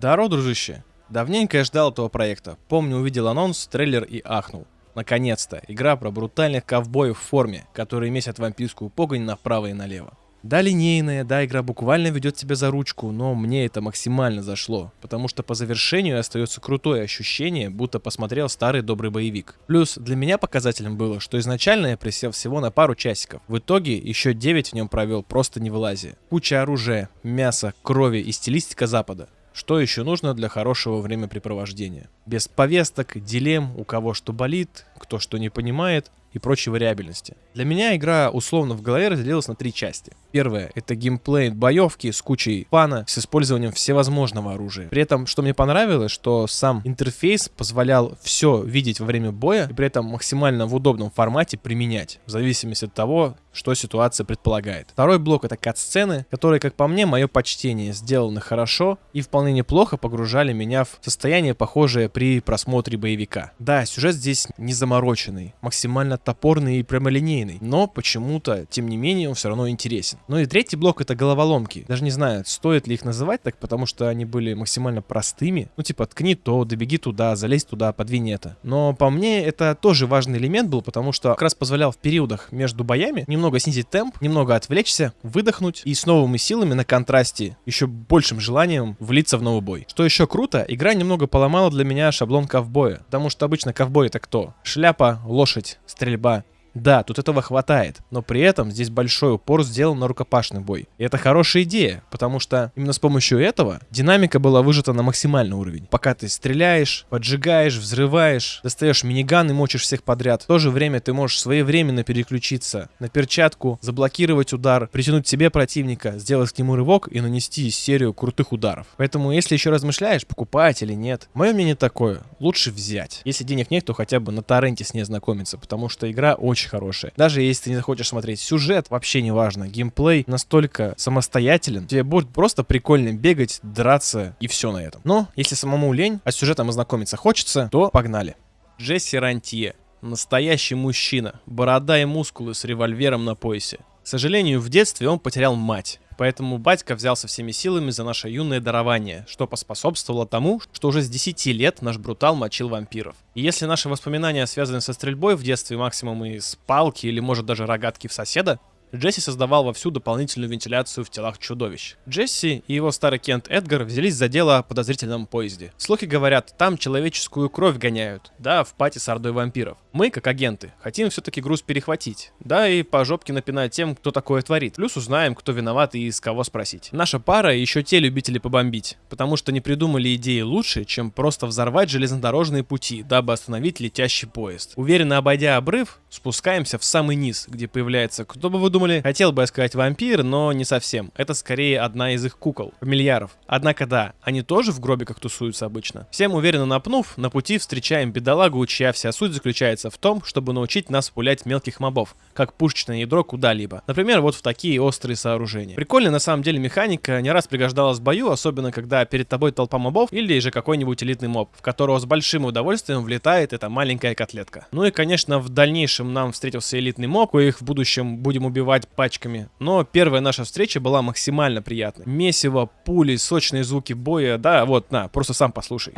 Даро, дружище. Давненько я ждал этого проекта. Помню, увидел анонс, трейлер и ахнул. Наконец-то, игра про брутальных ковбоев в форме, которые месят вампирскую погонь направо и налево. Да, линейная, да, игра буквально ведет тебя за ручку, но мне это максимально зашло, потому что по завершению остается крутое ощущение, будто посмотрел старый добрый боевик. Плюс для меня показателем было, что изначально я присел всего на пару часиков. В итоге еще 9 в нем провел просто не вылазя. Куча оружия, мяса, крови и стилистика запада. Что еще нужно для хорошего времяпрепровождения? Без повесток, дилемм, у кого что болит, кто что не понимает и прочей вариабельности. Для меня игра условно в голове разделилась на три части. Первое — это геймплей боевки с кучей фана, с использованием всевозможного оружия. При этом, что мне понравилось, что сам интерфейс позволял все видеть во время боя и при этом максимально в удобном формате применять, в зависимости от того, что ситуация предполагает. Второй блок — это кат-сцены, которые, как по мне, мое почтение, сделаны хорошо и вполне неплохо погружали меня в состояние, похожее при просмотре боевика. Да, сюжет здесь не замороченный, максимально топорный и прямолинейный, но почему-то, тем не менее, он все равно интересен. Ну и третий блок это головоломки. Даже не знаю, стоит ли их называть так, потому что они были максимально простыми. Ну типа ткни то, добеги туда, залезь туда, подвинь это. Но по мне это тоже важный элемент был, потому что как раз позволял в периодах между боями немного снизить темп, немного отвлечься, выдохнуть и с новыми силами на контрасте, еще большим желанием влиться в новый бой. Что еще круто, игра немного поломала для меня шаблон ковбоя, потому что обычно ковбой это кто? Шляпа, лошадь, стрельба. Да, тут этого хватает, но при этом здесь большой упор сделан на рукопашный бой. И это хорошая идея, потому что именно с помощью этого динамика была выжата на максимальный уровень. Пока ты стреляешь, поджигаешь, взрываешь, достаешь миниган и мочишь всех подряд, в то же время ты можешь своевременно переключиться на перчатку, заблокировать удар, притянуть себе противника, сделать к нему рывок и нанести серию крутых ударов. Поэтому если еще размышляешь, покупать или нет, мое мнение такое, лучше взять. Если денег нет, то хотя бы на торренте с ней знакомиться, потому что игра очень очень хорошая. Даже если ты не захочешь смотреть сюжет, вообще не важно. Геймплей настолько самостоятелен, тебе будет просто прикольно бегать, драться и все на этом. Но если самому лень, а с сюжетом ознакомиться хочется, то погнали. Джесси Рантье. Настоящий мужчина. Борода и мускулы с револьвером на поясе. К сожалению, в детстве он потерял мать. Поэтому батька взялся всеми силами за наше юное дарование, что поспособствовало тому, что уже с 10 лет наш брутал мочил вампиров. И если наши воспоминания связаны со стрельбой в детстве максимум из палки или может даже рогатки в соседа, Джесси создавал вовсю дополнительную вентиляцию в телах чудовищ. Джесси и его старый Кент Эдгар взялись за дело о подозрительном поезде. Слухи говорят, там человеческую кровь гоняют, да, в пати с ордой вампиров. Мы, как агенты, хотим все-таки груз перехватить, да, и по жопке напинать тем, кто такое творит. Плюс узнаем, кто виноват и с кого спросить. Наша пара еще те любители побомбить, потому что не придумали идеи лучше, чем просто взорвать железнодорожные пути, дабы остановить летящий поезд. Уверенно обойдя обрыв, спускаемся в самый низ, где появляется, кто бы вы думали, хотел бы я сказать вампир, но не совсем. Это скорее одна из их кукол, фамильяров. Однако да, они тоже в гробиках тусуются обычно. Всем уверенно напнув, на пути встречаем бедолагу, чья вся суть заключается в том, чтобы научить нас пулять мелких мобов, как пушечное ядро куда-либо. Например, вот в такие острые сооружения. Прикольная на самом деле механика, не раз пригождалась в бою, особенно когда перед тобой толпа мобов или же какой-нибудь элитный моб, в которого с большим удовольствием влетает эта маленькая котлетка. Ну и конечно в дальнейшем нам встретился элитный моб, коих в будущем будем убивать пачками. Но первая наша встреча была максимально приятной. Месиво, пули, сочные звуки боя. Да, вот, на, просто сам послушай.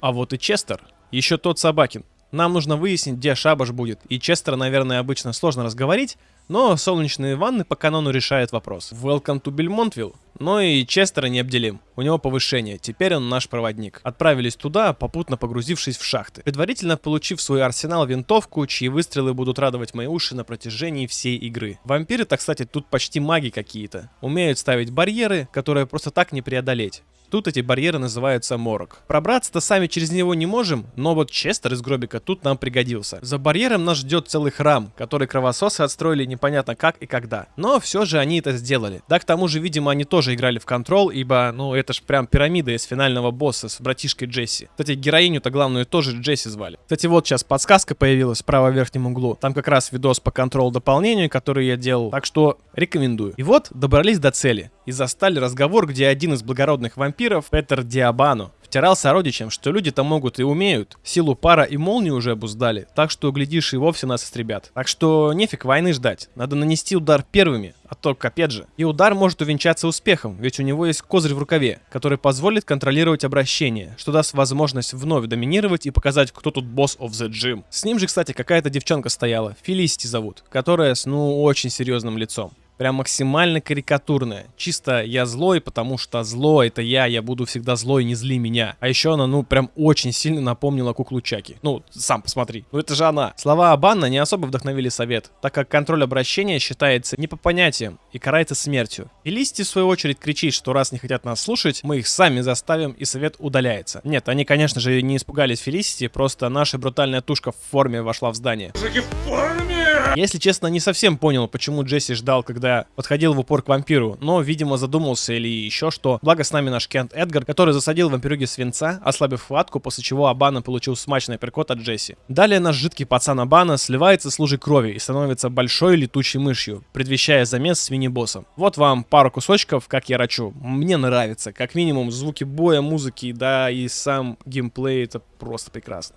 А вот и Честер. Еще тот Собакин. Нам нужно выяснить, где шабаш будет. И Честера, наверное, обычно сложно разговорить, но солнечные ванны по канону решают вопрос. Welcome to Бельмонтвилл. Но и Честера не обделим. У него повышение, теперь он наш проводник. Отправились туда, попутно погрузившись в шахты. Предварительно получив свой арсенал винтовку, чьи выстрелы будут радовать мои уши на протяжении всей игры. Вампиры-то, кстати, тут почти маги какие-то. Умеют ставить барьеры, которые просто так не преодолеть. Тут эти барьеры называются морок. Пробраться-то сами через него не можем, но вот Честер из гробика тут нам пригодился. За барьером нас ждет целый храм, который кровососы отстроили непонятно как и когда. Но все же они это сделали. Да, к тому же, видимо, они тоже играли в контрол, ибо, ну, это ж прям пирамида из финального босса с братишкой Джесси. Кстати, героиню-то главную тоже Джесси звали. Кстати, вот сейчас подсказка появилась в правом верхнем углу. Там как раз видос по контрол дополнению, который я делал. Так что рекомендую. И вот добрались до цели и застали разговор, где один из благородных вампиров, Петер Диабану, втирал сородичам, что люди-то могут и умеют. Силу пара и молнии уже обуздали, так что, глядишь, и вовсе нас истребят. Так что нефиг войны ждать, надо нанести удар первыми, а то капец же. И удар может увенчаться успехом, ведь у него есть козырь в рукаве, который позволит контролировать обращение, что даст возможность вновь доминировать и показать, кто тут босс of the gym. С ним же, кстати, какая-то девчонка стояла, Фелисити зовут, которая с, ну, очень серьезным лицом. Прям максимально карикатурная. Чисто я злой, потому что зло это я, я буду всегда злой, не зли меня. А еще она, ну, прям очень сильно напомнила куклу Чаки. Ну, сам посмотри. Ну это же она. Слова Абанна не особо вдохновили совет, так как контроль обращения считается не по понятиям и карается смертью. И Листи, в свою очередь, кричит, что раз не хотят нас слушать, мы их сами заставим, и совет удаляется. Нет, они, конечно же, не испугались Фелисити, просто наша брутальная тушка в форме вошла в здание. Мужики в форме! Если честно, не совсем понял, почему Джесси ждал, когда подходил в упор к вампиру, но, видимо, задумался или еще что. Благо с нами наш Кент Эдгар, который засадил вампирюги свинца, ослабив хватку, после чего Абана получил смачный перкот от Джесси. Далее наш жидкий пацан Абана сливается с лужей крови и становится большой летучей мышью, предвещая замес с мини-боссом. Вот вам пару кусочков, как я рачу. Мне нравится. Как минимум, звуки боя, музыки, да, и сам геймплей, это просто прекрасно.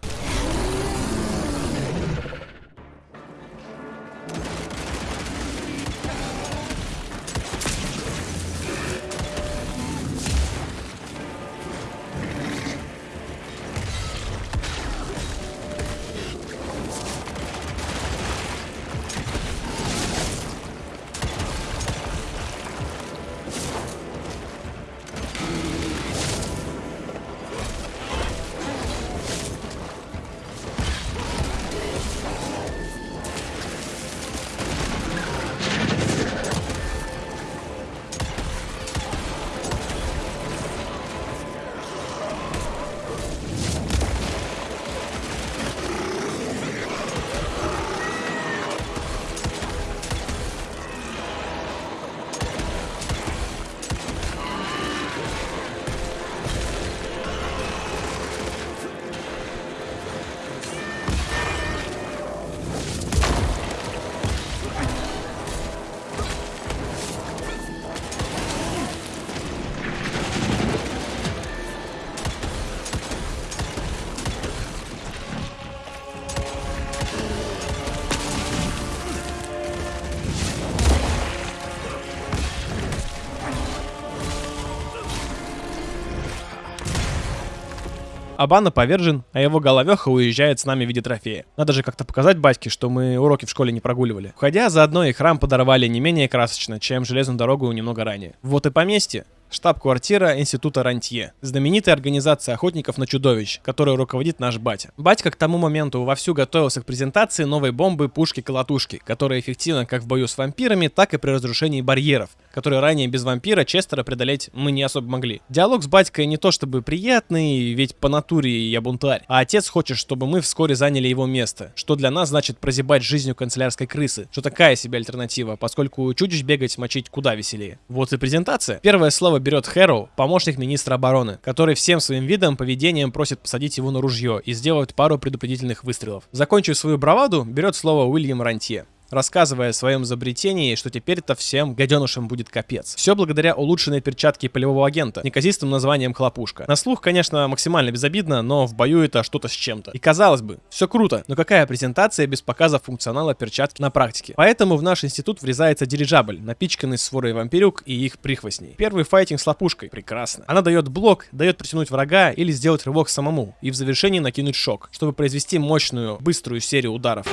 Абана повержен, а его головеха уезжает с нами в виде трофея. Надо же как-то показать батьке, что мы уроки в школе не прогуливали. Входя, заодно и храм подорвали не менее красочно, чем железную дорогу немного ранее. Вот и поместье штаб-квартира Института Рантье, знаменитая организация охотников на чудовищ, которой руководит наш батя. Батька к тому моменту вовсю готовился к презентации новой бомбы пушки-колотушки, которая эффективна как в бою с вампирами, так и при разрушении барьеров, которые ранее без вампира Честера преодолеть мы не особо могли. Диалог с батькой не то чтобы приятный, ведь по натуре я бунтарь, а отец хочет, чтобы мы вскоре заняли его место, что для нас значит прозябать жизнью канцелярской крысы, что такая себе альтернатива, поскольку чудищ бегать мочить куда веселее. Вот и презентация. Первое слово берет Хэроу, помощник министра обороны, который всем своим видом, поведением просит посадить его на ружье и сделать пару предупредительных выстрелов. Закончив свою браваду, берет слово Уильям Рантье рассказывая о своем изобретении, что теперь-то всем гаденышам будет капец. Все благодаря улучшенной перчатке полевого агента, неказистым названием хлопушка. На слух, конечно, максимально безобидно, но в бою это что-то с чем-то. И казалось бы, все круто, но какая презентация без показа функционала перчатки на практике? Поэтому в наш институт врезается дирижабль, напичканный сворой вампирюк и их прихвостней. Первый файтинг с лопушкой, прекрасно. Она дает блок, дает притянуть врага или сделать рывок самому, и в завершении накинуть шок, чтобы произвести мощную, быструю серию ударов.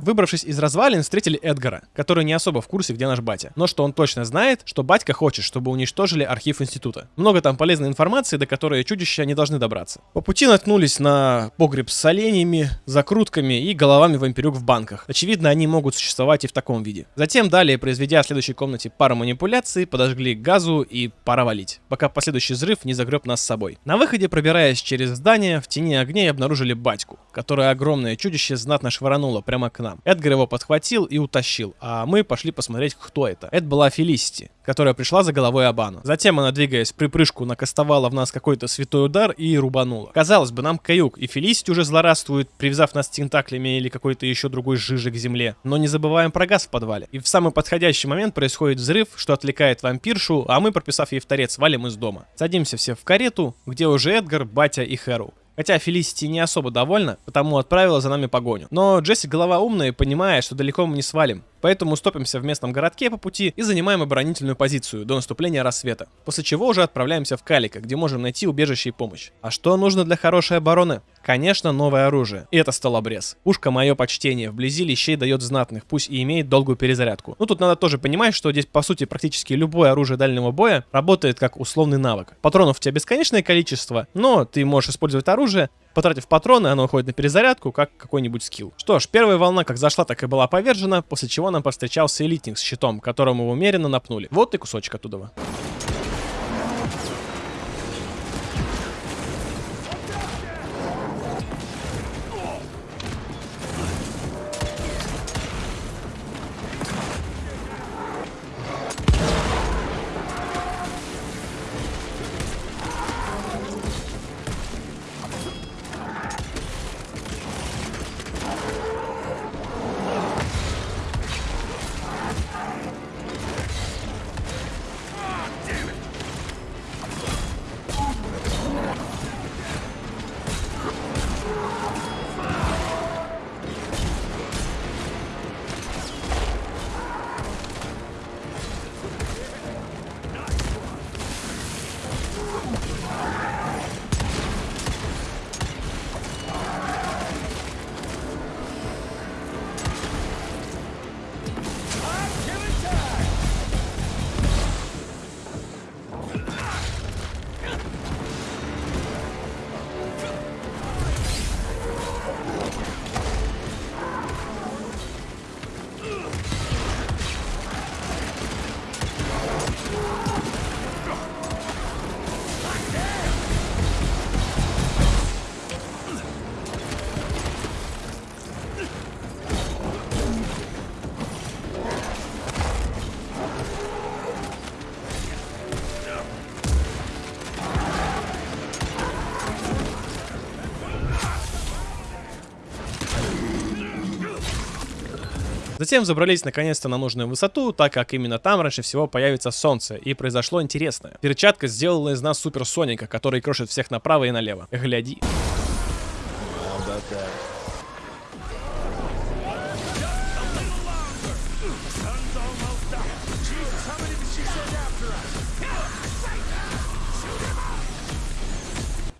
Выбравшись из развалин, встретили Эдгара, который не особо в курсе, где наш батя. Но что он точно знает, что батька хочет, чтобы уничтожили архив института. Много там полезной информации, до которой чудища не должны добраться. По пути наткнулись на погреб с оленями, закрутками и головами вампирюк в банках. Очевидно, они могут существовать и в таком виде. Затем далее, произведя в следующей комнате пару манипуляций, подожгли газу и пора валить, пока последующий взрыв не загреб нас с собой. На выходе, пробираясь через здание, в тени огней обнаружили батьку, которое огромное чудище знатно швырнуло прямо к нам. Эдгар его подхватил и утащил, а мы пошли посмотреть, кто это. Это была Фелисити, которая пришла за головой Абану. Затем она, двигаясь в припрыжку, накастовала в нас какой-то святой удар и рубанула. Казалось бы, нам каюк, и Фелисити уже злорадствует, привязав нас тентаклями или какой-то еще другой жижи к земле. Но не забываем про газ в подвале. И в самый подходящий момент происходит взрыв, что отвлекает вампиршу, а мы, прописав ей в торец, валим из дома. Садимся все в карету, где уже Эдгар, Батя и Хэру. Хотя Фелисити не особо довольна, потому отправила за нами погоню. Но Джесси голова умная и понимает, что далеко мы не свалим. Поэтому стопимся в местном городке по пути и занимаем оборонительную позицию до наступления рассвета. После чего уже отправляемся в Калика, где можем найти убежище и помощь. А что нужно для хорошей обороны? Конечно, новое оружие. И это столобрез. Пушка мое почтение. Вблизи лещей дает знатных, пусть и имеет долгую перезарядку. Ну тут надо тоже понимать, что здесь по сути практически любое оружие дальнего боя работает как условный навык. Патронов у тебя бесконечное количество, но ты можешь использовать оружие, Потратив патроны, оно уходит на перезарядку, как какой-нибудь скилл. Что ж, первая волна как зашла, так и была повержена, после чего нам повстречался элитник с щитом, которому умеренно напнули. Вот и кусочек оттуда. Затем забрались наконец-то на нужную высоту, так как именно там раньше всего появится солнце, и произошло интересное. Перчатка сделала из нас Супер Соника, который крошит всех направо и налево. Гляди.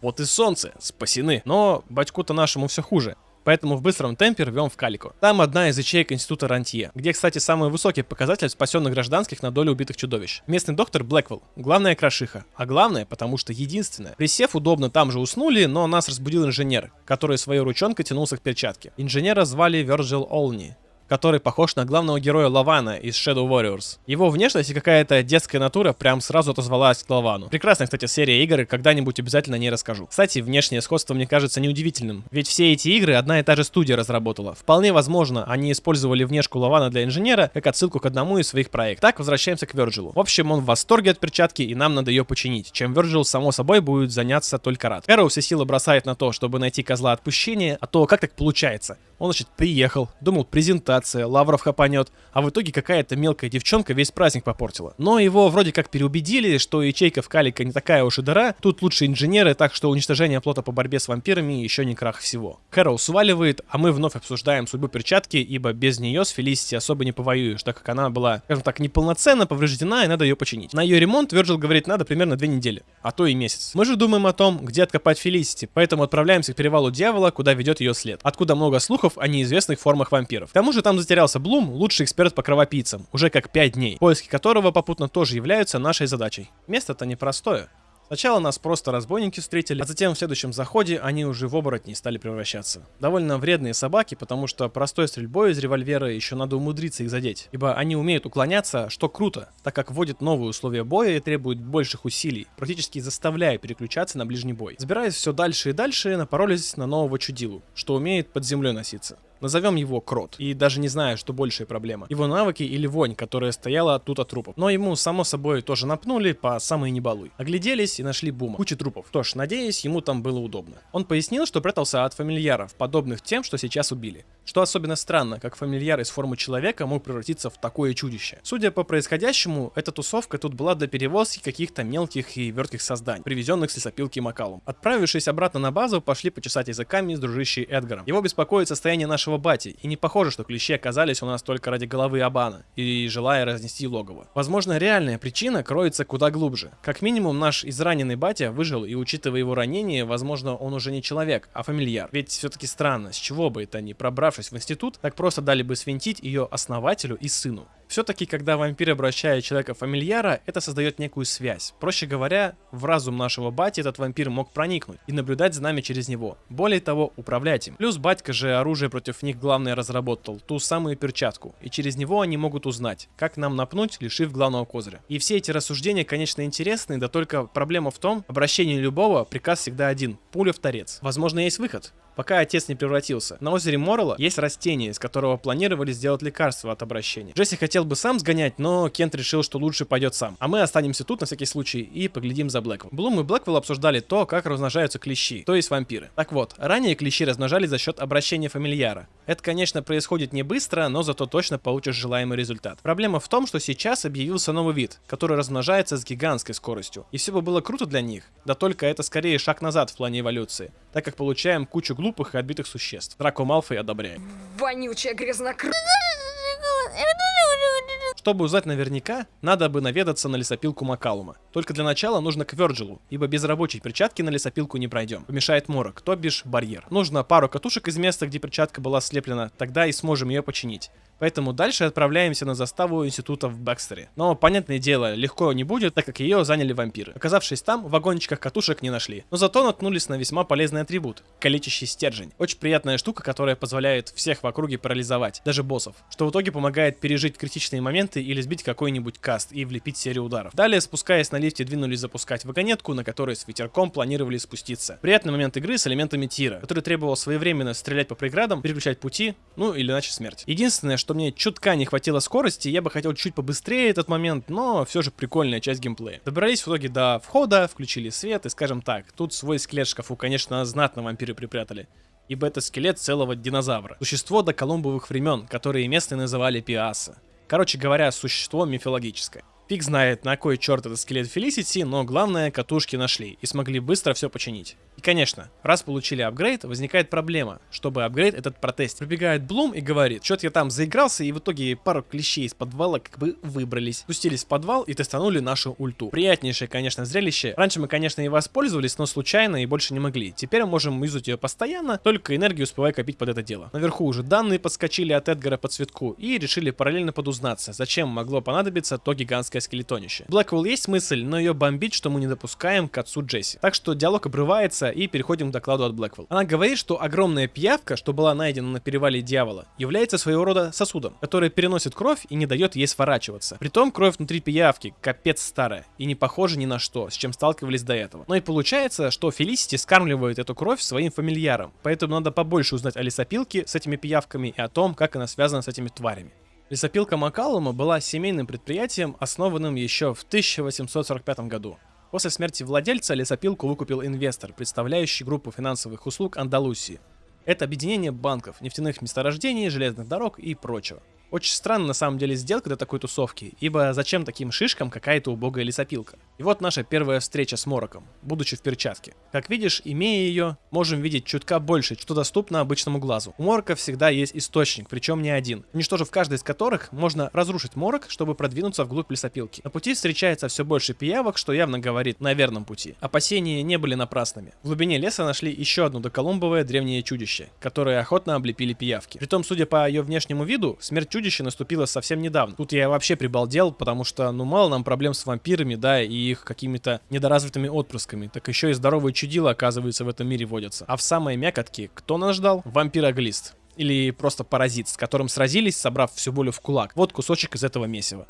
Вот и солнце, спасены. Но батьку-то нашему все хуже. Поэтому в быстром темпе рвем в Калику. Там одна из ячеек Института Рантье, где, кстати, самый высокий показатель спасенных гражданских на долю убитых чудовищ. Местный доктор Блэквелл, главная крошиха. А главное, потому что единственное. Присев удобно там же уснули, но нас разбудил инженер, который своей ручонкой тянулся к перчатке. Инженера звали Верджил Олни который похож на главного героя Лавана из Shadow Warriors. Его внешность и какая-то детская натура прям сразу отозвалась к Лавану. Прекрасная, кстати, серия игр, когда-нибудь обязательно не расскажу. Кстати, внешнее сходство мне кажется неудивительным, ведь все эти игры одна и та же студия разработала. Вполне возможно, они использовали внешку Лавана для инженера как отсылку к одному из своих проектов. Так, возвращаемся к Верджилу. В общем, он в восторге от перчатки, и нам надо ее починить, чем Верджил, само собой, будет заняться только рад. Кэроу все силы бросает на то, чтобы найти козла отпущения, а то как так получается? Он, значит, приехал, думал, презентация, Лавров хапанет, а в итоге какая-то мелкая девчонка весь праздник попортила. Но его вроде как переубедили, что ячейка в Калика не такая уж и дыра, тут лучше инженеры, так что уничтожение плота по борьбе с вампирами еще не крах всего. Кэрол сваливает, а мы вновь обсуждаем судьбу перчатки, ибо без нее с Фелисити особо не повоюешь, так как она была, скажем так, неполноценно повреждена и надо ее починить. На ее ремонт Верджил говорит, надо примерно две недели, а то и месяц. Мы же думаем о том, где откопать Фелисити, поэтому отправляемся к перевалу дьявола, куда ведет ее след. Откуда много слухов о неизвестных формах вампиров. К тому же там затерялся Блум, лучший эксперт по кровопийцам, уже как 5 дней, поиски которого попутно тоже являются нашей задачей. Место-то непростое. Сначала нас просто разбойники встретили, а затем в следующем заходе они уже в оборотней стали превращаться. Довольно вредные собаки, потому что простой стрельбой из револьвера еще надо умудриться их задеть. Ибо они умеют уклоняться, что круто, так как вводит новые условия боя и требует больших усилий, практически заставляя переключаться на ближний бой. Забираясь все дальше и дальше, напоролись на нового чудилу, что умеет под землей носиться. Назовем его Крот. И даже не знаю, что большая проблема. Его навыки или вонь, которая стояла тут от трупов. Но ему, само собой, тоже напнули по самой небалуй. Огляделись и нашли Бума. Куча трупов. Что ж, надеюсь, ему там было удобно. Он пояснил, что прятался от фамильяров, подобных тем, что сейчас убили. Что особенно странно, как фамильяр из формы человека мог превратиться в такое чудище. Судя по происходящему, эта тусовка тут была до перевозки каких-то мелких и вертких созданий, привезенных с лесопилки Макалум. Отправившись обратно на базу, пошли почесать языками с дружищей Эдгаром. Его беспокоит состояние нашего бати, и не похоже, что клещи оказались у нас только ради головы Абана, и желая разнести логово. Возможно, реальная причина кроется куда глубже. Как минимум, наш израненный батя выжил, и учитывая его ранение, возможно, он уже не человек, а фамильяр. Ведь все-таки странно, с чего бы это ни пробравшись в институт, так просто дали бы свинтить ее основателю и сыну. Все-таки, когда вампир обращает человека фамильяра, это создает некую связь. Проще говоря, в разум нашего бати этот вампир мог проникнуть и наблюдать за нами через него. Более того, управлять им. Плюс батька же оружие против них главное разработал, ту самую перчатку. И через него они могут узнать, как нам напнуть, лишив главного козыря. И все эти рассуждения, конечно, интересны, да только проблема в том, обращение любого приказ всегда один. Пуля в торец. Возможно, есть выход пока отец не превратился. На озере Моррелла есть растение, из которого планировали сделать лекарство от обращения. Джесси хотел бы сам сгонять, но Кент решил, что лучше пойдет сам. А мы останемся тут на всякий случай и поглядим за Блэквелл. Блум и Блэквелл обсуждали то, как размножаются клещи, то есть вампиры. Так вот, ранее клещи размножались за счет обращения фамильяра. Это, конечно, происходит не быстро, но зато точно получишь желаемый результат. Проблема в том, что сейчас объявился новый вид, который размножается с гигантской скоростью. И все бы было круто для них, да только это скорее шаг назад в плане эволюции, так как получаем кучу глупых глупых и отбитых существ. Драко Малфой одобряет. Вонючая грязнокры... Чтобы узнать наверняка, надо бы наведаться на лесопилку Макалума. Только для начала нужно к Вёрджилу, ибо без рабочей перчатки на лесопилку не пройдем. Помешает морок, то бишь барьер. Нужно пару катушек из места, где перчатка была слеплена, тогда и сможем ее починить. Поэтому дальше отправляемся на заставу института в Бэкстере. Но, понятное дело, легко не будет, так как ее заняли вампиры. Оказавшись там, в вагончиках катушек не нашли. Но зато наткнулись на весьма полезный атрибут – калечащий стержень. Очень приятная штука, которая позволяет всех в округе парализовать, даже боссов. Что в итоге помогает пережить критичные моменты или сбить какой-нибудь каст и влепить серию ударов. Далее, спускаясь на лифте, двинулись запускать вагонетку, на которой с ветерком планировали спуститься. Приятный момент игры с элементами тира, который требовал своевременно стрелять по преградам, переключать пути, ну или иначе смерть. Единственное, что что мне чутка не хватило скорости, я бы хотел чуть побыстрее этот момент, но все же прикольная часть геймплея. Добрались в итоге до входа, включили свет и, скажем так, тут свой скелет шкафу, конечно, знатно вампиры припрятали ибо это скелет целого динозавра. Существо до колумбовых времен, которые местные называли Пиаса. Короче говоря, существо мифологическое. Фиг знает, на кой черт этот скелет Фелисити, но главное, катушки нашли и смогли быстро все починить. И конечно, раз получили апгрейд, возникает проблема, чтобы апгрейд этот протестить. Прибегает Блум и говорит, что-то я там заигрался, и в итоге пару клещей из подвала как бы выбрались. Спустились в подвал и тестанули нашу ульту. Приятнейшее, конечно, зрелище. Раньше мы, конечно, и воспользовались, но случайно и больше не могли. Теперь мы можем юзать ее постоянно, только энергию успевая копить под это дело. Наверху уже данные подскочили от Эдгара по цветку и решили параллельно подузнаться, зачем могло понадобиться то гигантское скелетонище. Блэквелл есть мысль, но ее бомбить, что мы не допускаем к отцу Джесси. Так что диалог обрывается и переходим к докладу от Блэквелл. Она говорит, что огромная пиявка, что была найдена на перевале дьявола, является своего рода сосудом, который переносит кровь и не дает ей сворачиваться. Притом кровь внутри пиявки капец старая и не похожа ни на что, с чем сталкивались до этого. Но и получается, что Фелисити скармливает эту кровь своим фамильярам, поэтому надо побольше узнать о лесопилке с этими пиявками и о том, как она связана с этими тварями. Лесопилка Макалума была семейным предприятием, основанным еще в 1845 году. После смерти владельца лесопилку выкупил инвестор, представляющий группу финансовых услуг Андалусии. Это объединение банков, нефтяных месторождений, железных дорог и прочего. Очень странно на самом деле сделка для такой тусовки, ибо зачем таким шишкам какая-то убогая лесопилка? И вот наша первая встреча с Мороком, будучи в перчатке. Как видишь, имея ее, можем видеть чутка больше, что доступно обычному глазу. У Морока всегда есть источник, причем не один, уничтожив каждый из которых, можно разрушить Морок, чтобы продвинуться вглубь лесопилки. На пути встречается все больше пиявок, что явно говорит на верном пути. Опасения не были напрасными. В глубине леса нашли еще одно доколумбовое древнее чудище, которое охотно облепили пиявки. Притом, судя по ее внешнему виду, смерть чудища наступила совсем недавно. Тут я вообще прибалдел, потому что, ну, мало нам проблем с вампирами, да, и их какими-то недоразвитыми отпрысками. Так еще и здоровые чудила, оказывается, в этом мире водятся. А в самой мякотке кто нас ждал? Вампироглист. Или просто паразит, с которым сразились, собрав всю болью в кулак. Вот кусочек из этого месива.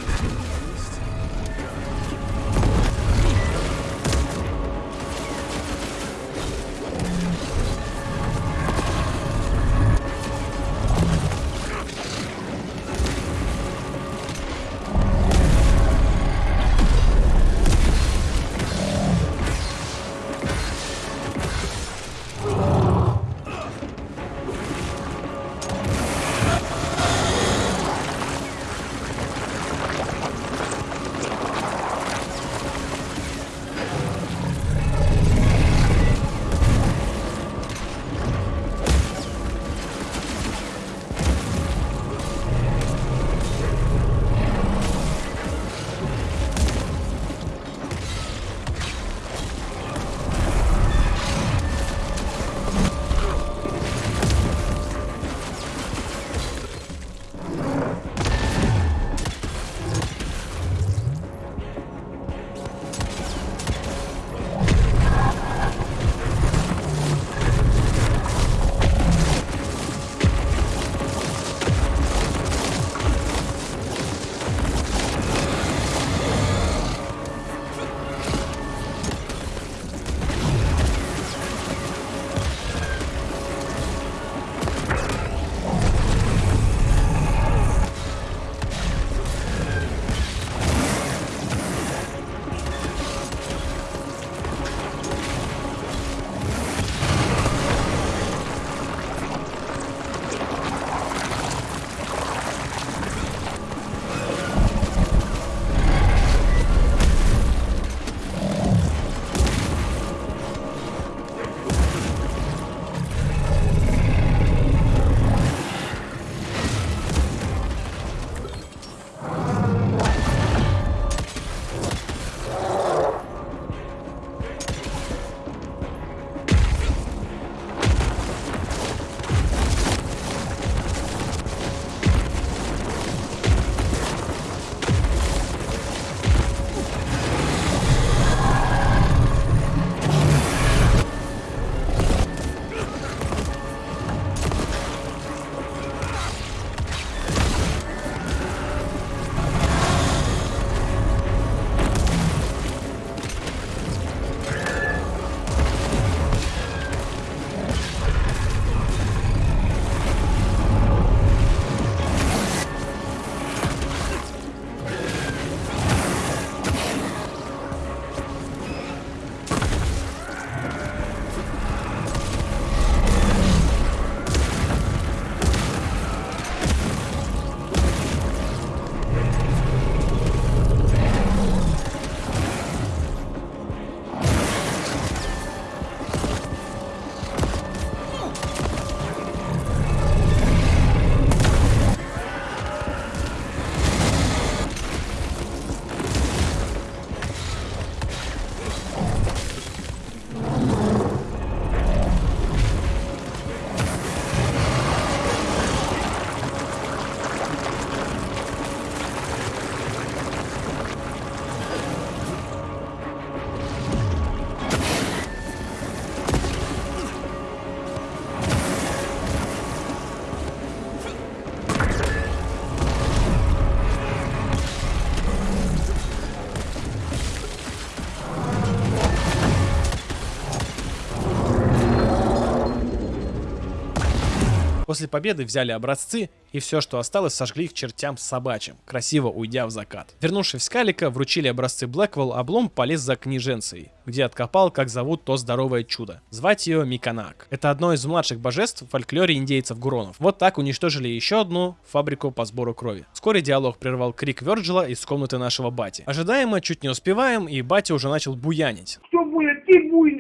После победы взяли образцы и все, что осталось, сожгли к чертям собачьим, красиво уйдя в закат. Вернувшись в Скалика, вручили образцы Блэквелл, а Блум полез за книженцией, где откопал, как зовут то здоровое чудо. Звать ее Миканак. Это одно из младших божеств в фольклоре индейцев Гуронов. Вот так уничтожили еще одну фабрику по сбору крови. Вскоре диалог прервал крик Верджила из комнаты нашего бати. Ожидаемо, чуть не успеваем, и батя уже начал буянить. Кто будет? Ты буйный.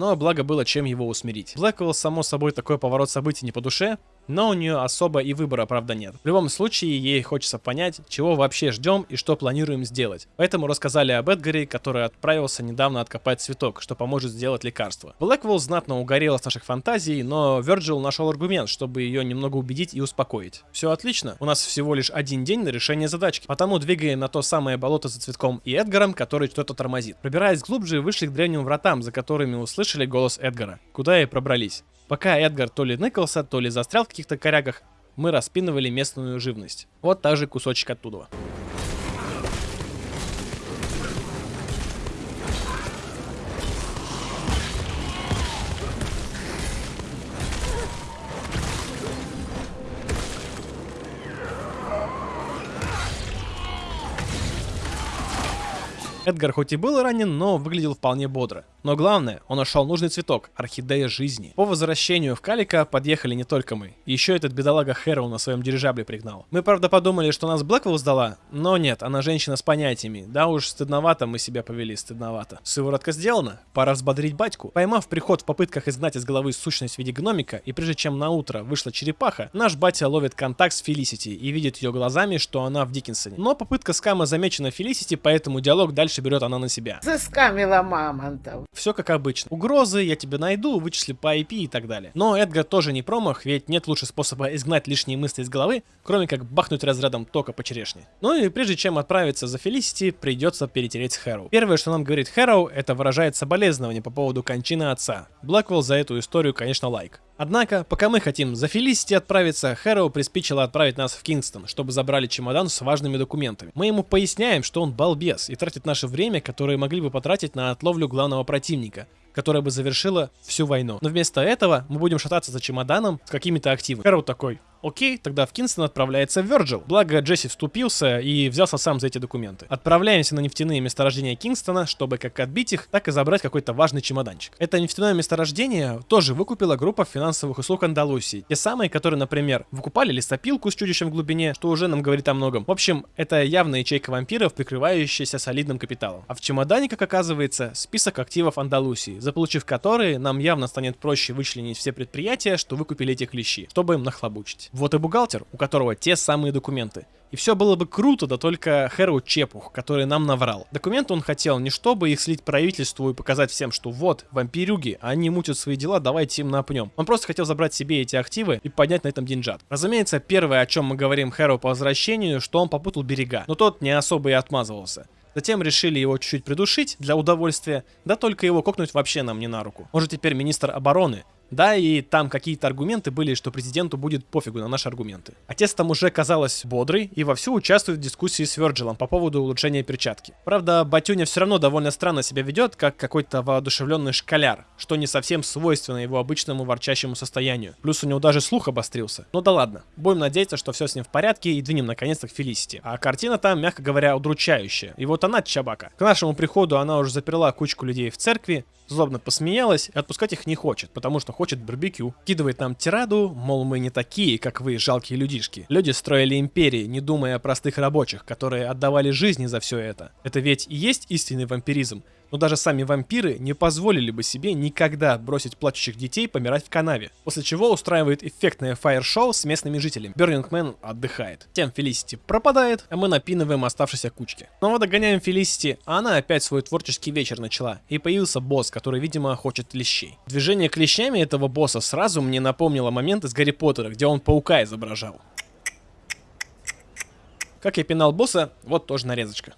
Но благо было чем его усмирить. Блэквелл, само собой, такой поворот событий не по душе, но у нее особо и выбора, правда, нет. В любом случае, ей хочется понять, чего вообще ждем и что планируем сделать. Поэтому рассказали об Эдгаре, который отправился недавно откопать цветок, что поможет сделать лекарство. Блэквелл знатно угорела с наших фантазий, но Верджил нашел аргумент, чтобы ее немного убедить и успокоить. Все отлично, у нас всего лишь один день на решение задачки, потому двигаем на то самое болото за цветком и Эдгаром, который что-то тормозит. Пробираясь глубже, вышли к древним вратам, за которыми услышали голос Эдгара, куда и пробрались. Пока Эдгар то ли ныкался, то ли застрял в каких-то корягах, мы распинывали местную живность. Вот так же кусочек оттуда. Эдгар хоть и был ранен, но выглядел вполне бодро. Но главное, он нашел нужный цветок – орхидея жизни. По возвращению в Калика подъехали не только мы. Еще этот бедолага Хэрроу на своем дирижабле пригнал. Мы, правда, подумали, что нас Блэквелл сдала, но нет, она женщина с понятиями. Да уж, стыдновато мы себя повели, стыдновато. Сыворотка сделана, пора взбодрить батьку. Поймав приход в попытках изгнать из головы сущность в виде гномика, и прежде чем на утро вышла черепаха, наш батя ловит контакт с Фелисити и видит ее глазами, что она в Диккенсоне. Но попытка скама замечена Фелисити, поэтому диалог дальше берет она на себя. Заскамила мамонтов. Все как обычно. Угрозы, я тебя найду, вычисли по IP и так далее. Но Эдгар тоже не промах, ведь нет лучше способа изгнать лишние мысли из головы, кроме как бахнуть разрядом тока по черешне. Ну и прежде чем отправиться за Фелисити, придется перетереть Хэроу. Первое, что нам говорит Хэроу, это выражает соболезнование по поводу кончины отца. Блэквелл за эту историю, конечно, лайк. Однако, пока мы хотим за Фелисити отправиться, Хэроу приспичило отправить нас в Кингстон, чтобы забрали чемодан с важными документами. Мы ему поясняем, что он балбес и тратит наше время, которое могли бы потратить на отловлю главного противника которая бы завершила всю войну. Но вместо этого мы будем шататься за чемоданом с какими-то активами. Хэроу такой, Окей, тогда в Кинстон отправляется Virgil. Благо Джесси вступился и взялся сам за эти документы. Отправляемся на нефтяные месторождения Кингстона, чтобы как отбить их, так и забрать какой-то важный чемоданчик. Это нефтяное месторождение тоже выкупила группа финансовых услуг Андалусии. Те самые, которые, например, выкупали лесопилку с чудищем в глубине, что уже нам говорит о многом. В общем, это явная ячейка вампиров, прикрывающаяся солидным капиталом. А в чемодане, как оказывается, список активов Андалусии, заполучив которые, нам явно станет проще вычленить все предприятия, что выкупили эти клещи, чтобы им нахлобучить. Вот и бухгалтер, у которого те самые документы. И все было бы круто, да только Хэру чепух, который нам наврал. Документы он хотел не чтобы их слить правительству и показать всем, что вот, вампирюги, они мутят свои дела, давайте им напнем. Он просто хотел забрать себе эти активы и поднять на этом деньжат. Разумеется, первое, о чем мы говорим Хэру по возвращению, что он попутал берега, но тот не особо и отмазывался. Затем решили его чуть-чуть придушить для удовольствия, да только его кокнуть вообще нам не на руку. Он же теперь министр обороны, да, и там какие-то аргументы были, что президенту будет пофигу на наши аргументы. Отец там уже казалось бодрый и вовсю участвует в дискуссии с Вирджилом по поводу улучшения перчатки. Правда, Батюня все равно довольно странно себя ведет, как какой-то воодушевленный школяр, что не совсем свойственно его обычному ворчащему состоянию. Плюс у него даже слух обострился. Ну да ладно, будем надеяться, что все с ним в порядке и двинем наконец-то к Фелисити. А картина там, мягко говоря, удручающая. И вот она, Чабака. К нашему приходу она уже заперла кучку людей в церкви, злобно посмеялась и отпускать их не хочет, потому что хочет барбекю. Кидывает нам тираду, мол, мы не такие, как вы, жалкие людишки. Люди строили империи, не думая о простых рабочих, которые отдавали жизни за все это. Это ведь и есть истинный вампиризм но даже сами вампиры не позволили бы себе никогда бросить плачущих детей помирать в канаве. После чего устраивает эффектное фаер-шоу с местными жителями. Бёрнингмен отдыхает. Тем Фелисити пропадает, а мы напинываем оставшиеся кучки. Снова догоняем Фелисити, а она опять свой творческий вечер начала. И появился босс, который, видимо, хочет лещей. Движение клещами этого босса сразу мне напомнило момент из Гарри Поттера, где он паука изображал. Как я пинал босса, вот тоже нарезочка.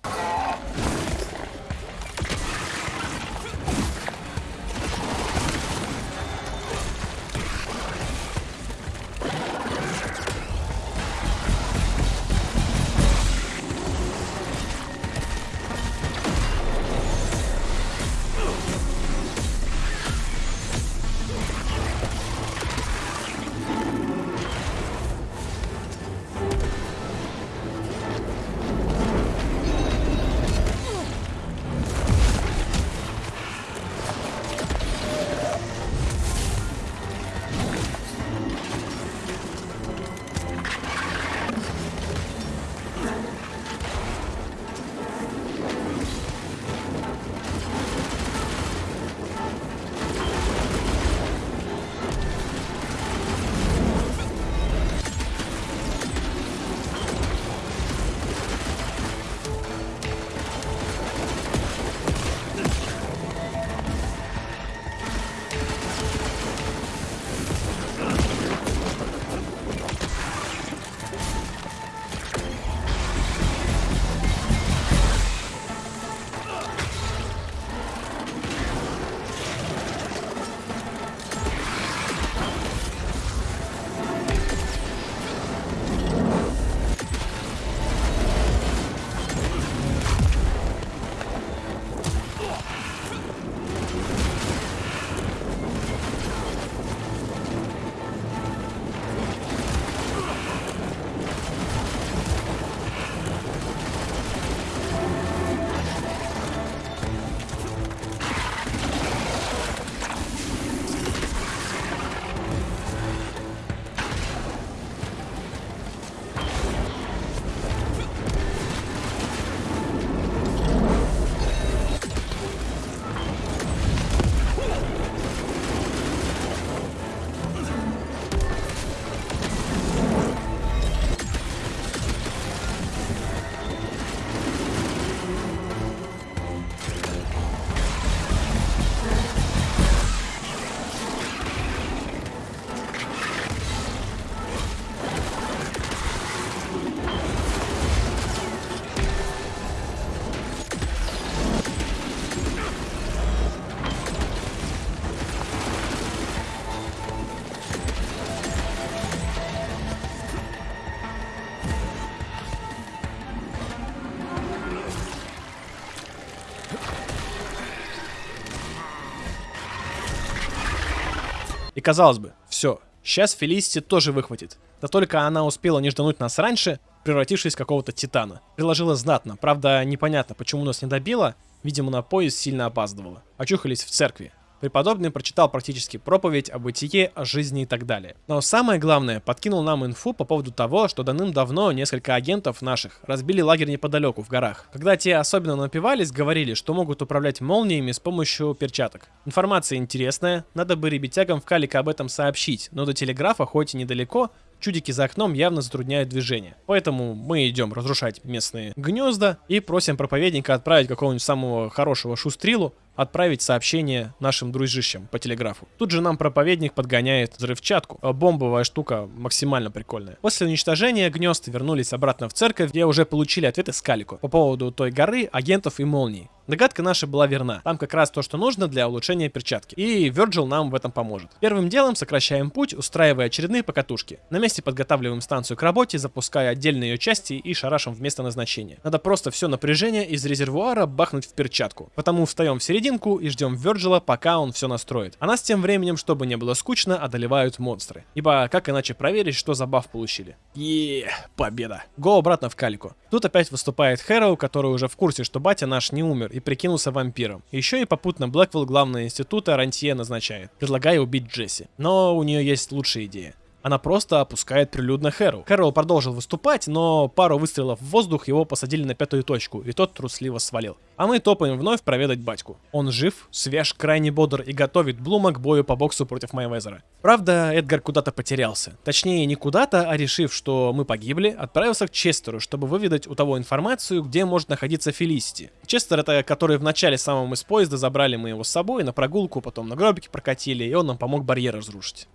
Казалось бы, все, сейчас Фелисити тоже выхватит. Да только она успела не ждануть нас раньше, превратившись в какого-то титана. Приложила знатно, правда непонятно, почему нас не добила, видимо на поезд сильно опаздывала. Очухались в церкви. Преподобный прочитал практически проповедь о бытие, о жизни и так далее. Но самое главное, подкинул нам инфу по поводу того, что давным-давно несколько агентов наших разбили лагерь неподалеку в горах. Когда те особенно напивались, говорили, что могут управлять молниями с помощью перчаток. Информация интересная, надо бы ребятягам в Калика об этом сообщить, но до телеграфа хоть и недалеко, чудики за окном явно затрудняют движение. Поэтому мы идем разрушать местные гнезда и просим проповедника отправить какого-нибудь самого хорошего шустрилу, отправить сообщение нашим дружищам по телеграфу. Тут же нам проповедник подгоняет взрывчатку. А бомбовая штука максимально прикольная. После уничтожения гнезд вернулись обратно в церковь, где уже получили ответы с Калику по поводу той горы, агентов и молний. Догадка наша была верна. Там как раз то, что нужно для улучшения перчатки. И Virgil нам в этом поможет. Первым делом сокращаем путь, устраивая очередные покатушки. На месте подготавливаем станцию к работе, запуская отдельные ее части и шарашем в место назначения. Надо просто все напряжение из резервуара бахнуть в перчатку. Потому встаем в серединку и ждем Верджила, пока он все настроит. А нас тем временем, чтобы не было скучно, одолевают монстры. Ибо как иначе проверить, что за баф получили? Еее, победа. Го обратно в калику. Тут опять выступает Хэроу, который уже в курсе, что батя наш не умер и прикинулся вампиром. Еще и попутно Блэквилл главного института Рантье назначает, предлагая убить Джесси. Но у нее есть лучшая идея. Она просто опускает прилюдно Хэру. Хэру продолжил выступать, но пару выстрелов в воздух его посадили на пятую точку, и тот трусливо свалил. А мы топаем вновь проведать батьку. Он жив, свеж, крайне бодр и готовит Блума к бою по боксу против Майвезера. Правда, Эдгар куда-то потерялся. Точнее, не куда-то, а решив, что мы погибли, отправился к Честеру, чтобы выведать у того информацию, где может находиться Фелисити. Честер это который в начале самом из поезда забрали мы его с собой на прогулку, потом на гробике прокатили, и он нам помог барьер разрушить.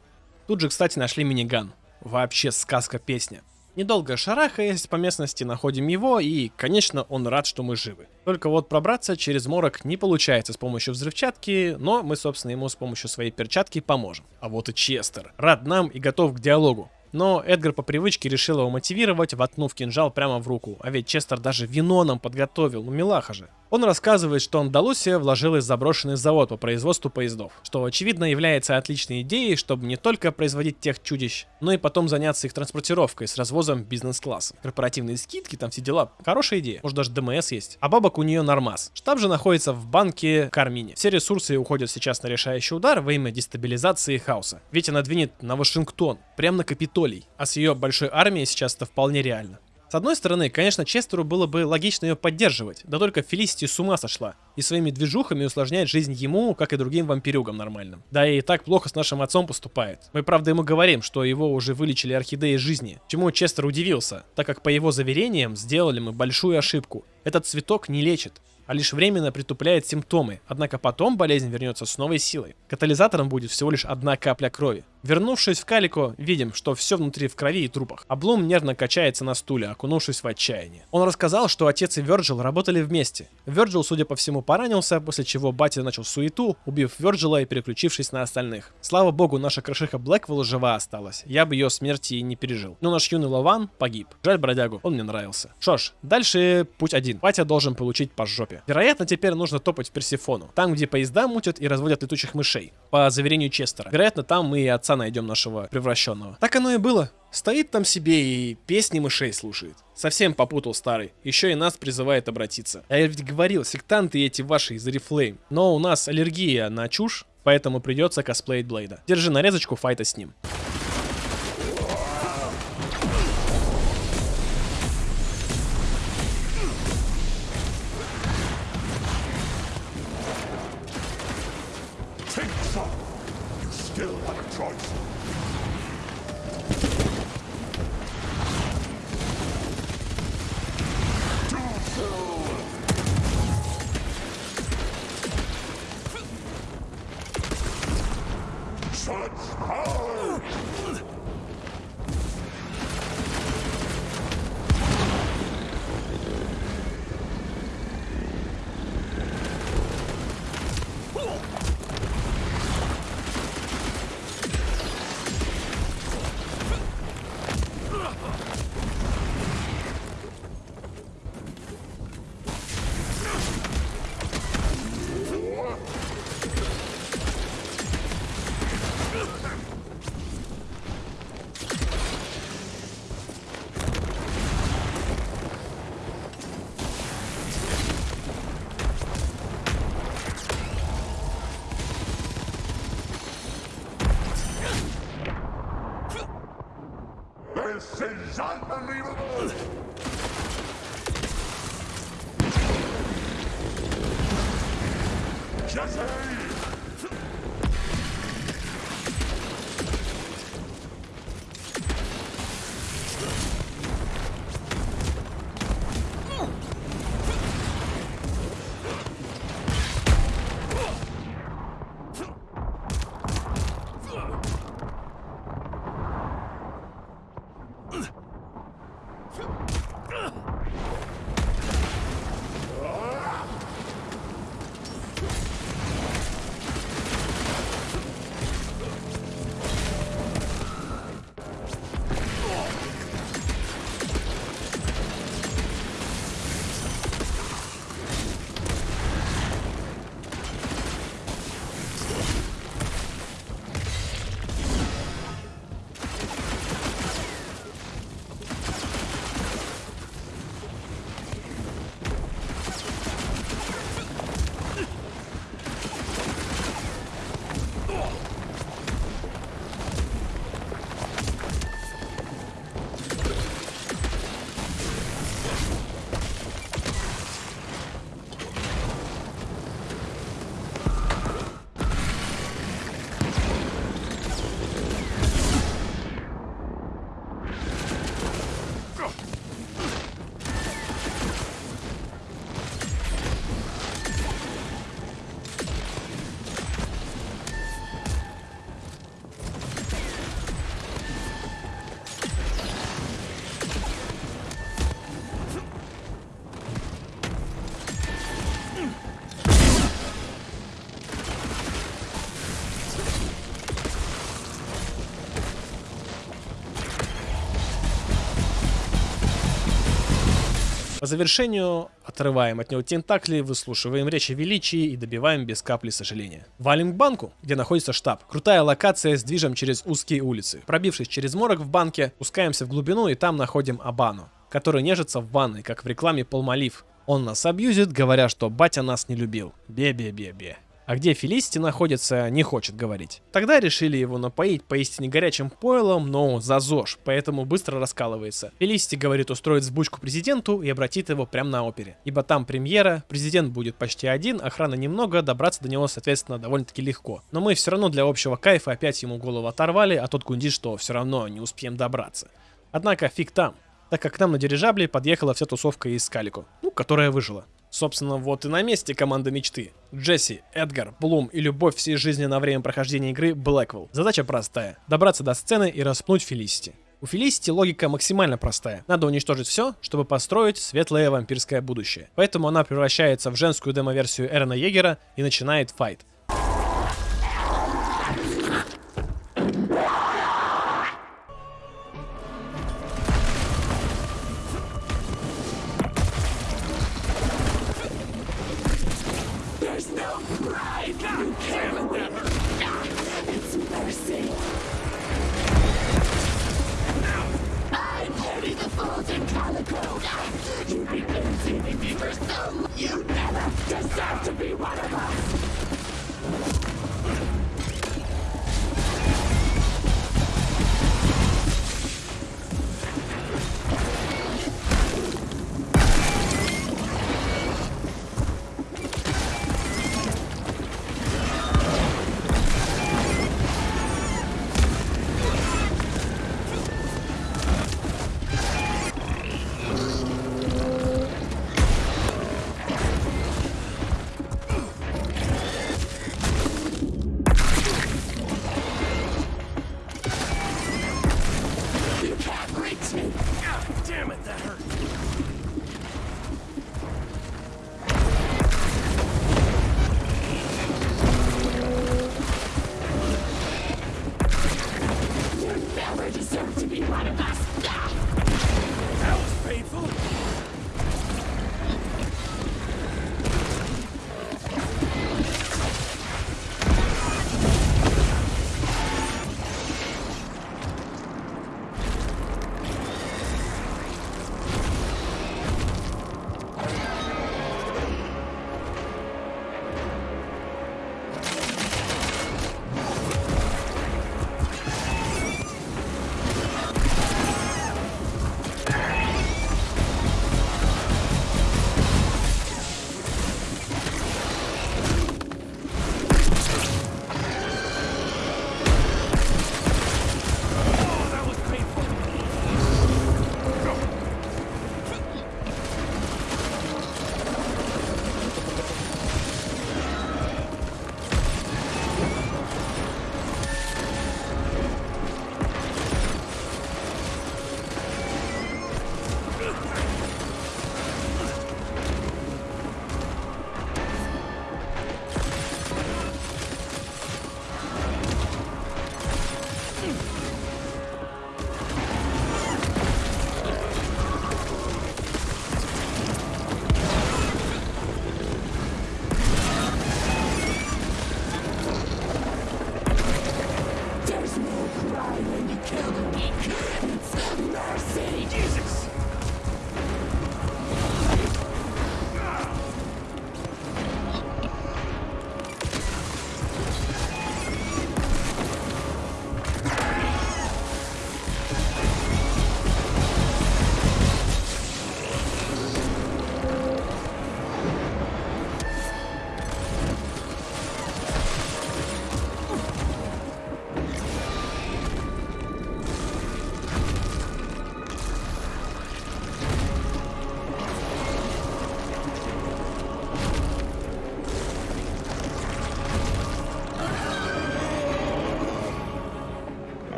Тут же, кстати, нашли миниган. Вообще сказка-песня. Недолго шарахаясь по местности, находим его, и, конечно, он рад, что мы живы. Только вот пробраться через морок не получается с помощью взрывчатки, но мы, собственно, ему с помощью своей перчатки поможем. А вот и Честер. Рад нам и готов к диалогу. Но Эдгар по привычке решил его мотивировать, воткнув кинжал прямо в руку. А ведь Честер даже вино нам подготовил, ну милаха же. Он рассказывает, что Андалусия вложилась в заброшенный завод по производству поездов, что очевидно является отличной идеей, чтобы не только производить тех чудищ, но и потом заняться их транспортировкой с развозом бизнес-класса. Корпоративные скидки, там все дела. Хорошая идея. Может даже ДМС есть. А бабок у нее нормас. Штаб же находится в банке Кармине. Все ресурсы уходят сейчас на решающий удар во имя дестабилизации хаоса. Ведь она двинет на Вашингтон, прямо на Капитолий. А с ее большой армией сейчас это вполне реально. С одной стороны, конечно, Честеру было бы логично ее поддерживать, да только Фелисити с ума сошла и своими движухами усложняет жизнь ему, как и другим вампирюгам нормальным. Да и так плохо с нашим отцом поступает. Мы правда ему говорим, что его уже вылечили орхидеи жизни, чему Честер удивился, так как по его заверениям сделали мы большую ошибку. Этот цветок не лечит, а лишь временно притупляет симптомы, однако потом болезнь вернется с новой силой. Катализатором будет всего лишь одна капля крови. Вернувшись в Калико, видим, что все внутри в крови и трупах. Облом нервно качается на стуле, окунувшись в отчаяние. Он рассказал, что отец и Верджил работали вместе. Верджил, судя по всему, поранился, после чего батя начал суету, убив Верджила и переключившись на остальных. Слава богу, наша крышиха Блэквелл жива осталась. Я бы ее смерти и не пережил. Но наш юный Лаван погиб. Жаль бродягу, он мне нравился. Что ж, дальше путь один. Батя должен получить по жопе. Вероятно, теперь нужно топать в Персифону. Там, где поезда мутят и разводят летучих мышей. По заверению Честера. Вероятно, там мы и отца найдем нашего превращенного. Так оно и было. Стоит там себе и песни мышей слушает. Совсем попутал старый. Еще и нас призывает обратиться. А я ведь говорил, сектанты эти ваши из Oriflame. Но у нас аллергия на чушь, поэтому придется косплеить Блейда. Держи нарезочку файта с ним. such power! По завершению отрываем от него тентакли, выслушиваем речь величии и добиваем без капли сожаления. Валим к банку, где находится штаб. Крутая локация с движем через узкие улицы. Пробившись через морок в банке, спускаемся в глубину и там находим Абану, который нежится в ванной, как в рекламе Полмолив. Он нас абьюзит, говоря, что батя нас не любил. Бе-бе-бе-бе. А где Фелисити находится, не хочет говорить. Тогда решили его напоить поистине горячим пойлом, но за ЗОЖ, поэтому быстро раскалывается. Фелисити говорит устроить сбучку президенту и обратит его прямо на опере. Ибо там премьера, президент будет почти один, охраны немного, добраться до него, соответственно, довольно-таки легко. Но мы все равно для общего кайфа опять ему голову оторвали, а тот гундит, что все равно не успеем добраться. Однако фиг там, так как к нам на дирижабле подъехала вся тусовка из Калико, ну, которая выжила. Собственно, вот и на месте команда мечты. Джесси, Эдгар, Блум и любовь всей жизни на время прохождения игры Блэквелл. Задача простая. Добраться до сцены и распнуть Фелисити. У Фелисити логика максимально простая. Надо уничтожить все, чтобы построить светлое вампирское будущее. Поэтому она превращается в женскую демо-версию Эрона Егера и начинает файт.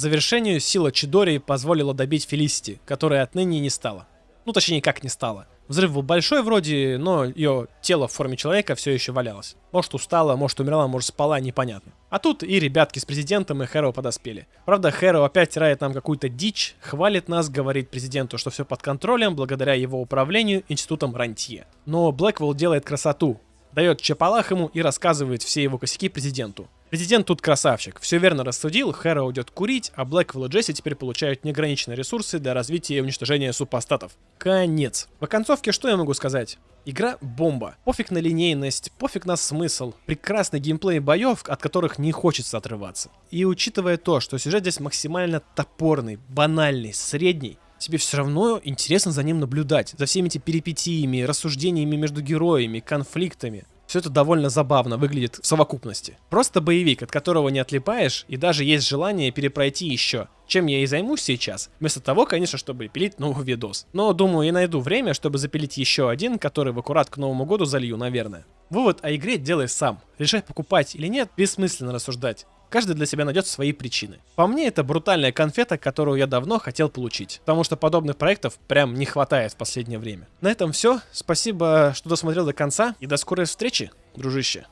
Завершению сила Чидори позволила добить Фелисити, которая отныне не стала. Ну, точнее, как не стала. Взрыв был большой вроде, но ее тело в форме человека все еще валялось. Может устала, может умерла, может спала, непонятно. А тут и ребятки с президентом и Хэро подоспели. Правда, Хэро опять тирает нам какую-то дичь, хвалит нас, говорит президенту, что все под контролем благодаря его управлению институтом Рантье. Но Блэквелл делает красоту, дает чапалах ему и рассказывает все его косяки президенту. Президент тут красавчик. Все верно рассудил, Хэра уйдет курить, а Блэквелл и Джесси теперь получают неограниченные ресурсы для развития и уничтожения супостатов. Конец. В оконцовке что я могу сказать? Игра бомба. Пофиг на линейность, пофиг на смысл. Прекрасный геймплей боев, от которых не хочется отрываться. И учитывая то, что сюжет здесь максимально топорный, банальный, средний, тебе все равно интересно за ним наблюдать, за всеми этими перипетиями, рассуждениями между героями, конфликтами. Все это довольно забавно выглядит в совокупности. Просто боевик, от которого не отлипаешь, и даже есть желание перепройти еще. Чем я и займусь сейчас. Вместо того, конечно, чтобы пилить новый видос. Но думаю, я найду время, чтобы запилить еще один, который в аккурат к Новому году залью, наверное. Вывод о игре делай сам. Решай покупать или нет, бессмысленно рассуждать. Каждый для себя найдет свои причины. По мне, это брутальная конфета, которую я давно хотел получить. Потому что подобных проектов прям не хватает в последнее время. На этом все. Спасибо, что досмотрел до конца. И до скорой встречи, дружище.